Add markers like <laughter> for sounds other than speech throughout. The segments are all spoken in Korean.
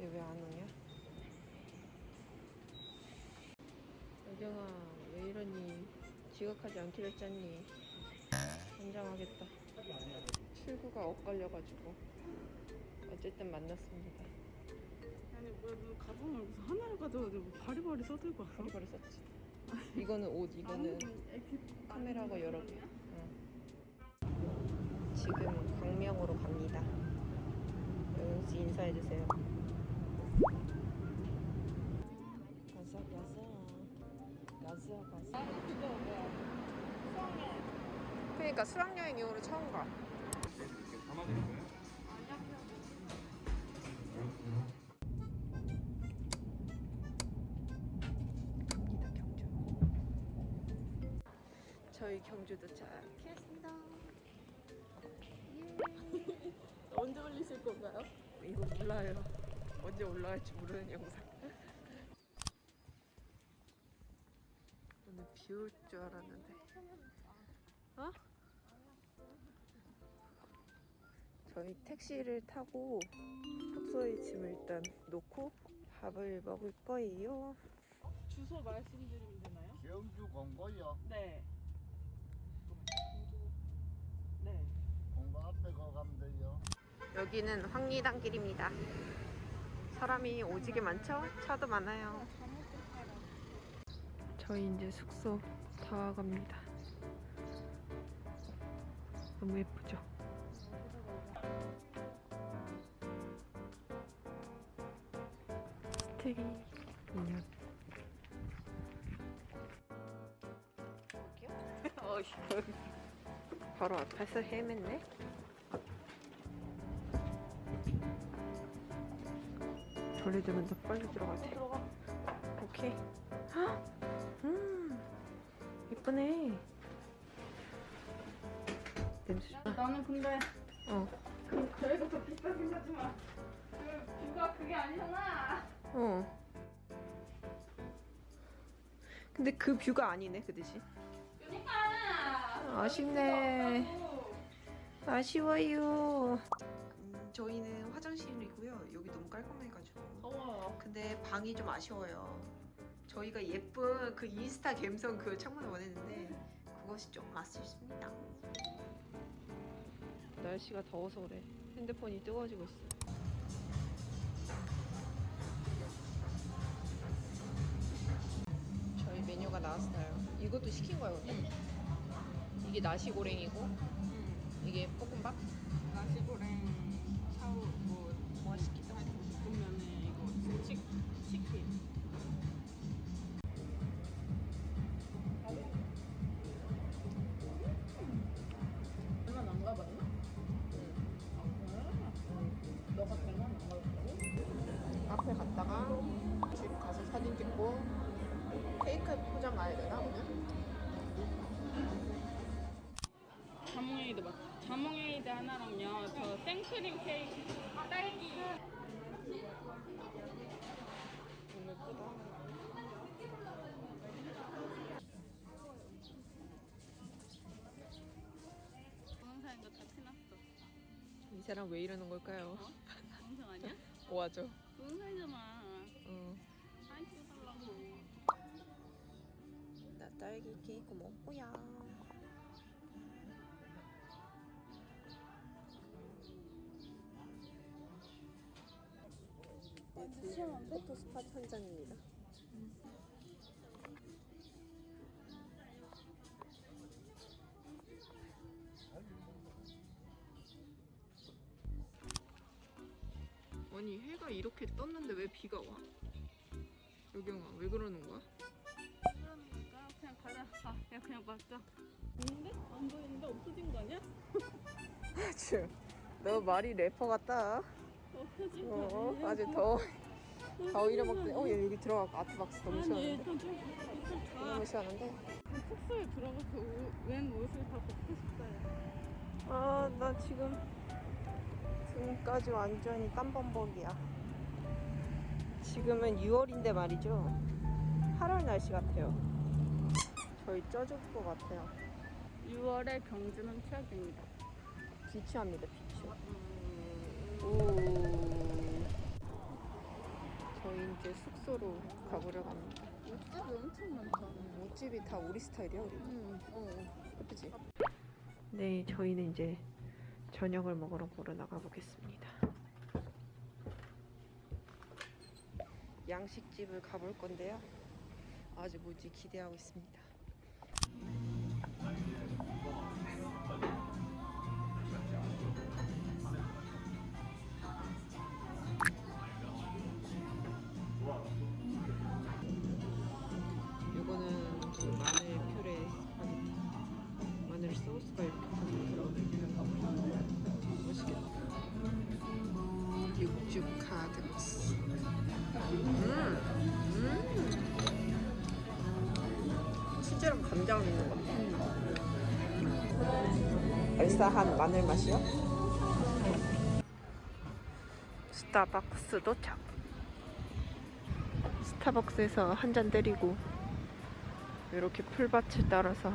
얘 왜 안 오냐? 여경아 왜 이러니? 지각하지 않기로 했잖니? 환장하겠다. 출구가 엇갈려가지고 어쨌든 만났습니다. 아니 뭐야 너 가방을 무슨 하나를 가져가지 뭐 바리바리 써들고 왔어? 바리바리 썼지. 이거는 옷, 이거는 카메라가 여러 개. 응. 지금 광명으로 갑니다. 여경 씨 인사해주세요. 그러니까 수학여행 이후로 처음 가. 갑니다 경주. 저희 경주 도착했습니다. 언제 올리실 건가요? 이거 몰라요. 언제 올라갈지 모르는 영상. 오늘 비 올 줄 알았는데. 저희 택시를 타고 숙소에 짐을 일단 놓고 밥을 먹을 거예요. 주소 말씀드리면 되나요? 경주 공고요. 네. 네. 공고 앞에 거 가면 돼요. 여기는 황리단 길입니다. 사람이 오지게 많죠? 차도 많아요. 저희 이제 숙소 다 와갑니다. 너무 예쁘죠? 스테리 인형. 어휴. 바로 앞에서 헤맸네. 돌리주면 더 빨리 들어가야 돼. 오케이. 헉! 음, 예쁘네. 냄새 좋아. 나는 근데 어, 저희가 더 비싸긴 하지만 그 뷰가 그게 아니잖아. 어. 근데 그 뷰가 아니네, 그 대신. 그러니까. 아쉽네. 아쉬워요. 음, 저희는 화장실이고요. 여기 너무 깔끔해가지고. 더워요. 근데 방이 좀 아쉬워요. 저희가 예쁜 그 인스타 감성 그 창문을 원했는데 그것이 좀 아쉽습니다. 날씨가 더워서 그래. 핸드폰이 뜨거워지고 있어. 메뉴가 나왔어요. 이것도 시킨 거예요? 이게 나시고랭이고 이게 볶음밥? 나시고랭 샤우 뭐뭐 시키죠? 볶음면에 이거 치, 치킨. 이드 맞 자몽에이드 하나랑요 저 생크림 케이크 딸기 너무 예쁘다. 동영상인 거다 티났어 이 사람 왜 이러는 걸까요? 동영상 아니야? <laughs> 와죠. 동영상이잖아 어. 사진 찍어달라고 나 딸기 케이크 먹고야. 네, 포토 스팟 현장입니다. 아니 해가 이렇게 떴는데 왜 비가 와? 여경아 왜 그러는 거야? 그러니까 그냥 가자 아, 야 그냥 맞자 있는데? 안 보이는데 없어진 거 아니야? <laughs> 아주 너 말이 래퍼 같다. 없어진 거 어, 아니야? 아주 더, 더 잃어먹대. 어, 얘 여기 들어가. 아트박스 너무 시원한데? 너무 시원한데? 숙소에 들어가서 오- 웬 옷을 다 벗고 싶어요 아, 나 지금 등까지 완전히 땀범벅이야. 지금은 6월인데 말이죠. 8월 날씨 같아요. 저희 쪄 죽을 것 같아요. 6월에 경주는 최악입니다 비추합니다, 비추. 오. 저희 이제 숙소로 가보려고 합니다. 옷집이 엄청 많다. 옷집이 다 우리 스타일이야, 우리. 응, 어. 예쁘지? 네, 저희는 이제 저녁을 먹으러 보러 나가 보겠습니다. 양식집을 가볼 건데요. 아주 무지 기대하고 있습니다. 육즙 가득 음, 음. 실제로 감자가 있는 것 같아 알싸한 마늘 맛이요? 스타벅스 도착 스타벅스에서 한 잔 때리고 이렇게 풀밭을 따라서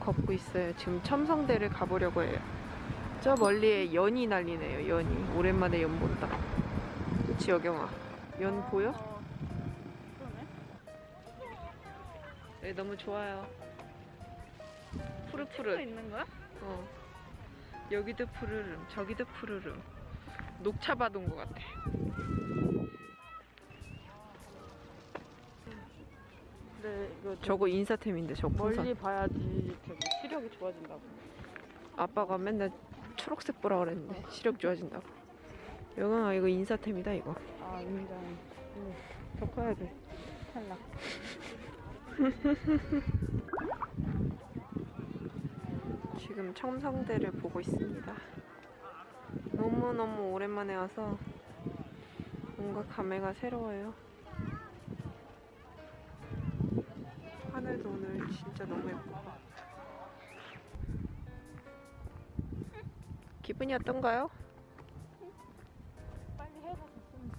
걷고 있어요. 지금 첨성대를 가보려고 해요. 저 멀리에 연이 날리네요. 연이. 오랜만에 연 본다. 그치 여경아. 연 보여? 어. 네, 너무 좋아요. 또 푸르푸르. 있는 거야? 어. 여기도 푸르름, 저기도 푸르름. 녹차 받은 것 같아. 네, 이거 저거 인사템인데 저. 멀리 봐야지 저기 시력이 좋아진다고. 아빠가 맨날 초록색 보라 그랬는데 시력 좋아진다고. 여경아 이거 인사템이다 이거. 아, 인정. 응. 더 커야 돼. 탈락. <laughs> 지금 첨성대를 보고 있습니다. 너무너무 오랜만에 와서 뭔가 감회가 새로워요. 하늘도 오늘 진짜 너무 예쁘 기분이 어떤가요? 빨리 해가 됐으면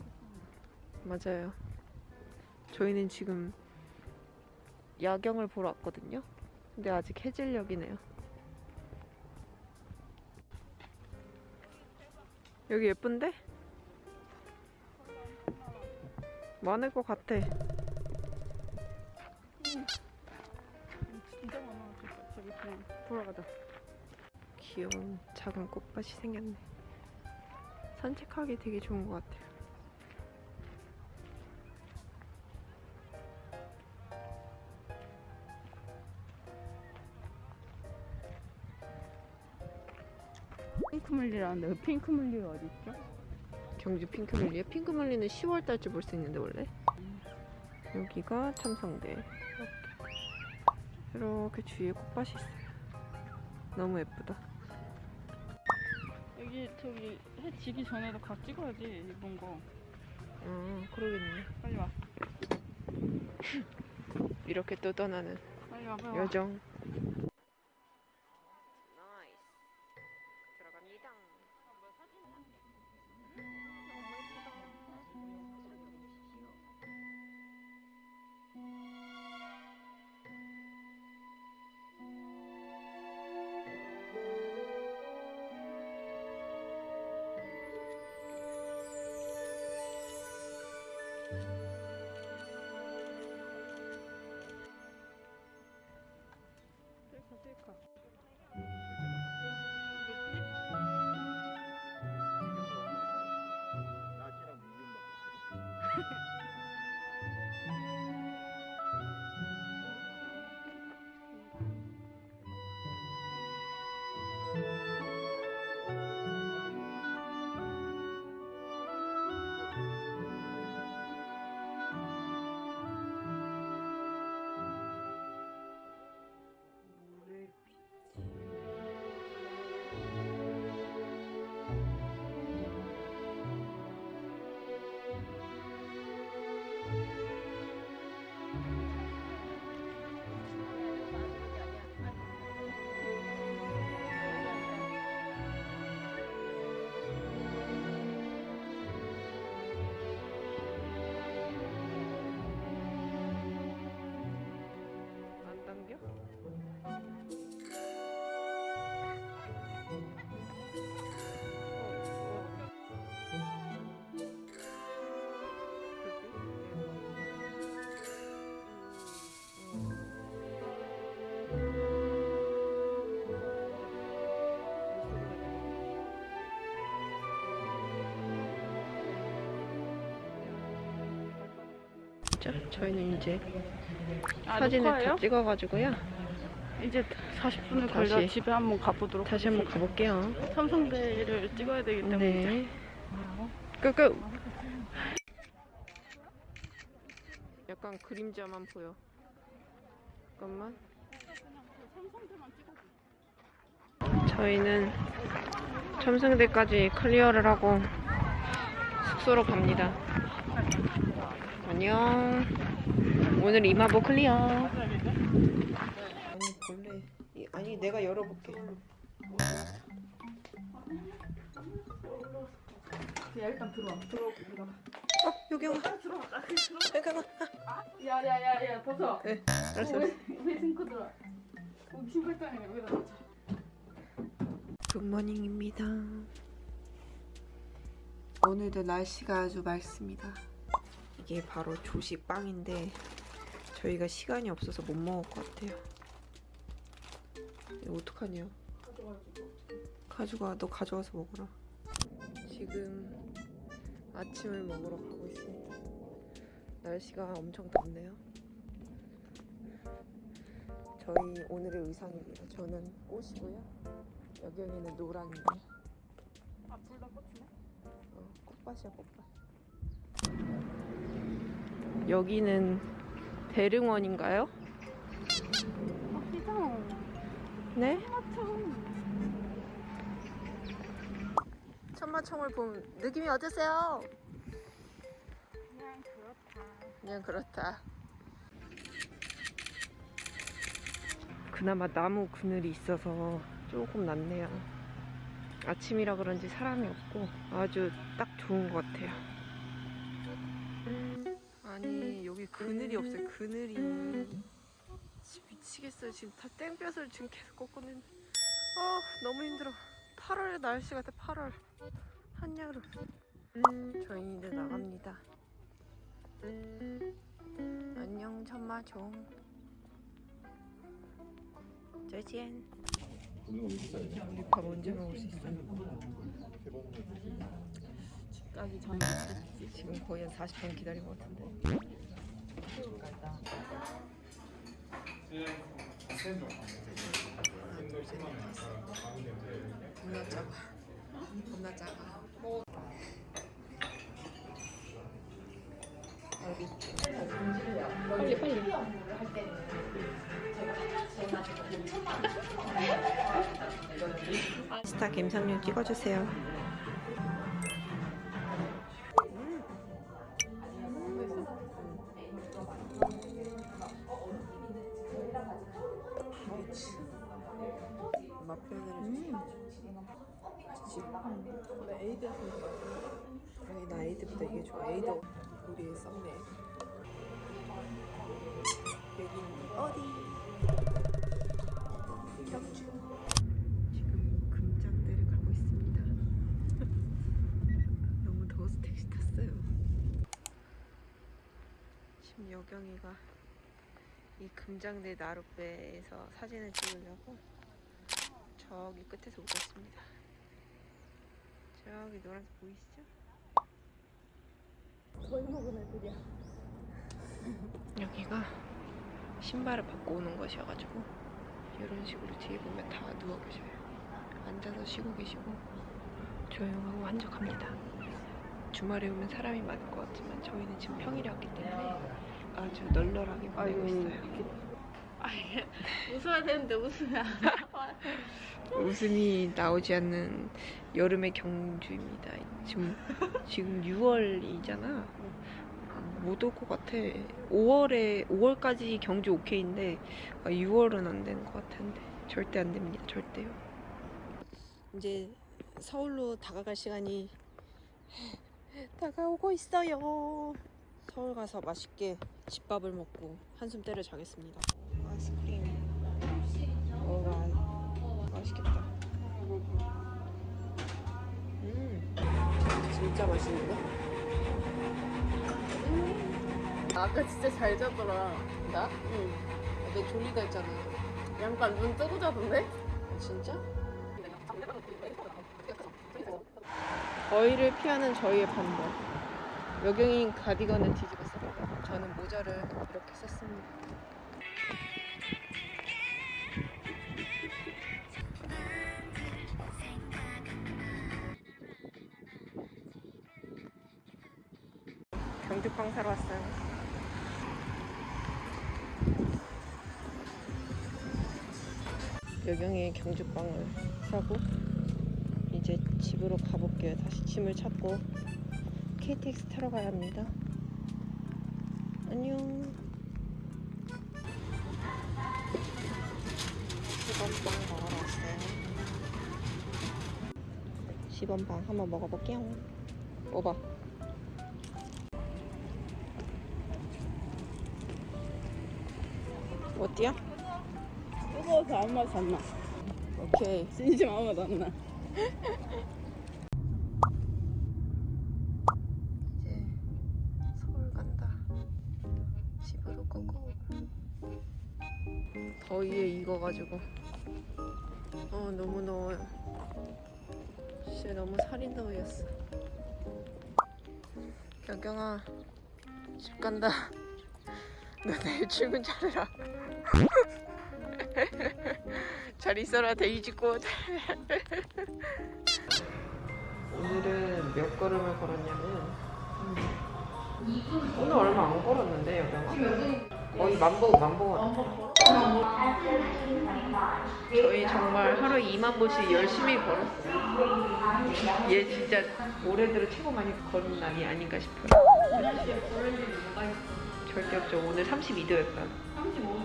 좋겠어. 맞아요. 저희는 지금 야경을 보러 왔거든요. 근데 아직 해질녘이네요. 여기 예쁜데? 많을 것 같아. 진짜 많아. 저기, 돌아가자. 귀여운 작은 꽃밭이 생겼네. 산책하기 되게 좋은 것 같아요. 핑크뮬리라는데 그 핑크뮬리가 어디 있죠? 경주 핑크뮬리에 핑크뮬리는 10월 달쯤 볼 수 있는데 원래 여기가 첨성대 이렇게 이렇게 주위에 꽃밭이 있어요. 너무 예쁘다. 여기 저기 해 지기 전에도 가 찍어야지 일본 거. 아 그러겠네. 빨리 와. 이렇게 또 떠나는 빨리 와. 빨리 와. 여정. 보이시죠? 저희는 이제 아, 사진을 녹화예요? 다 찍어가지고요. 이제 40분을 다시. 걸려 집에 한번 가보도록 다시 한번 가볼게요. 첨성대를 찍어야 되기 때문에 네. 끄끄. 약간 그림자만 보여. 잠깐만. 저희는 첨성대까지 클리어를 하고 숙소로 갑니다. 안녕. 오늘 이마보 클리어. 아니 본래 이- 아니 내가 열어볼게. 야 일단 들어와 들어와 들어와 어 여기 와. 들어와 잠깐만. 야야야야 벗어 네, 알았어. 왜, 왜 신고 들어와 여기 신발장이네 여기다 놓자 Good morning입니다. 오늘도 날씨가 아주 맑습니다. 이게 바로 조식 빵인데 저희가 시간이 없어서 못 먹을 것 같아요. 이거 어떡하냐? 가져가, 너 가져와서 먹어라. 지금 아침을 먹으러 가고 있습니다. 날씨가 엄청 덥네요. 저희 오늘의 의상입니다. 저는 꽃이고요. 여경이는 노랑이네. 아둘다 꽂히네 어, 꽃밭이야 꽃밭. 여기는 대릉원인가요? 네. 천마총을 본 느낌이 어떠세요? 그냥 그렇다 그냥 그렇다. 그나마 나무 그늘이 있어서 조금 낫네요. 아침이라 그런지 사람이 없고 아주 딱 좋은 것 같아요. 아니 여기 그늘이 없어요. 그늘이 미치겠어요. 지금 다 땡볕을 지금 계속 있는데 아 너무 힘들어. 8월 날씨 같아 8월 한여름. 저희 이제 나갑니다. 안녕. 再见. 우리 밥 언제 먹을 수 있어요? 가기 전에 지금 거의 한 40분 기다린 것 같은데. 겁나 작아. 겁나 작아. 여기. 빨리 빨리. 스타 감상용 찍어주세요. 이게 좋아. 에이드 우리 썸네. 여긴 어디? 경주. 지금 금장대를 가고 있습니다. <laughs> 너무 더워서 택시 탔어요. 지금 여경이가 이 금장대 나룻배에서 사진을 찍으려고 저기 끝에서 오고 있습니다. 저기 노란색 보이시죠? 거의 먹은 애들이야 여기가 신발을 벗고 오는 것이어가지고 이런 식으로 뒤에 보면 다 누워 계셔요. 앉아서 쉬고 계시고 조용하고 한적합니다. 주말에 오면 사람이 많을 것 같지만 저희는 지금 평일이었기 때문에 아주 널널하게 보내고 있어요. 아니 <laughs> 웃어야 되는데 웃으면 <laughs> 웃음이 나오지 않는 여름의 경주입니다. 지금 지금 6월이잖아. 못 올 것 같아. 5월에 5월까지 경주 오케이인데 6월은 안 되는 것 같은데 절대 안 됩니다. 절대요. 이제 서울로 다가갈 시간이 다가오고 있어요. 서울 가서 맛있게 집밥을 먹고 한숨 때려 자겠습니다. 아이스크림 먹어봐. 맛있겠다. 음, 진짜 맛있는데? 아까 진짜 잘 자더라 나? 응내 졸리다 했잖아. 약간 눈 뜨고 자던데? 아, 진짜? 거의를 피하는 저희의 방법. 여경이 가디건을 뒤집어 썼고 저는 모자를 이렇게 썼습니다. 경주빵 사러 왔어요. 여경이 경주빵을 사고 이제 집으로 가볼게요. 다시 짐을 찾고 KTX 타러 가야 합니다. 안녕. 10원빵 먹으러 왔어요. 10원빵 한번 먹어볼게요. 먹어 어때요? 뜨거워서 아무 맛이 안 나. 오케이. 진심 아무 맛 안 나. 이제 서울 간다. 집으로 고고. 더위에 익어가지고. 어 너무 더워요. 진짜 너무 살인 더위였어. 경경아 집 간다. <laughs> 너 내일 출근 잘해라. <laughs> 잘 있어라 데이지꽃. <laughs> 오늘은 몇 걸음을 걸었냐면 오늘 얼마 안 걸었는데 여경아? 거의 만보 만보 저희 정말 하루 2만 보씩 열심히 걸었어요 얘 진짜 올해 들어 최고 많이 걸은 날이 아닌가 싶어요 절대 없죠 오늘 32도였다 35.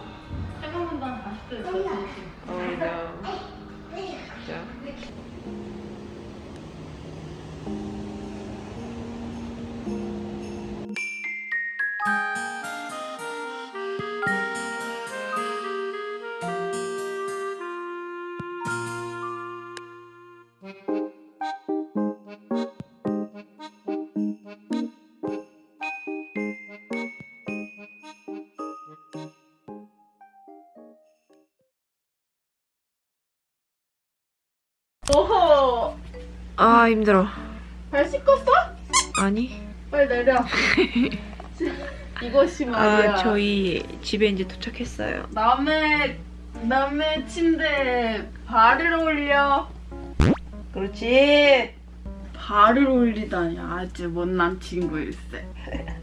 생각보다 40도 저 진심. 어우 나진 오호! 아 힘들어 발 씻었어? 아니 빨리 내려. <laughs> 이것이 말이야. 아 저희 집에 이제 도착했어요 남의 남의 침대에 발을 올려. 그렇지 발을 올리다니 아주 못난 친구일세. <laughs>